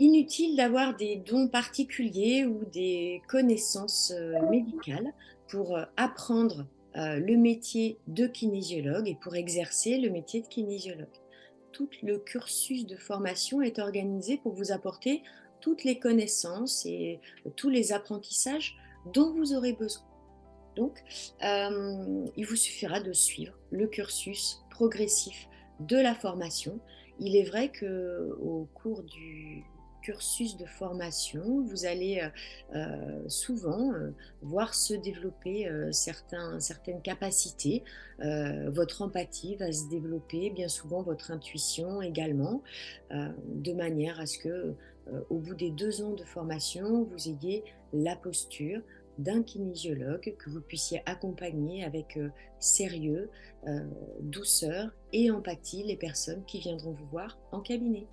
Inutile d'avoir des dons particuliers ou des connaissances, heu, médicales pour, heu, apprendre, heu, le métier de kinésiologue et pour exercer le métier de kinésiologue. Tout le cursus de formation est organisé pour vous apporter toutes les connaissances et tous les apprentissages dont vous aurez besoin. Donc, il vous suffira de suivre le cursus progressif de la formation. Il est vrai qu'au cours du cursus de formation, vous allez, heu heu, souvent, heu, voir se développer, certaines capacités. Votre empathie va se développer, bien souvent votre intuition également, de manière à ce que, au bout des 2 ans de formation, vous ayez la posture d'un kinésiologue, que vous puissiez accompagner avec, sérieux, douceur et empathie les personnes qui viendront vous voir en cabinet.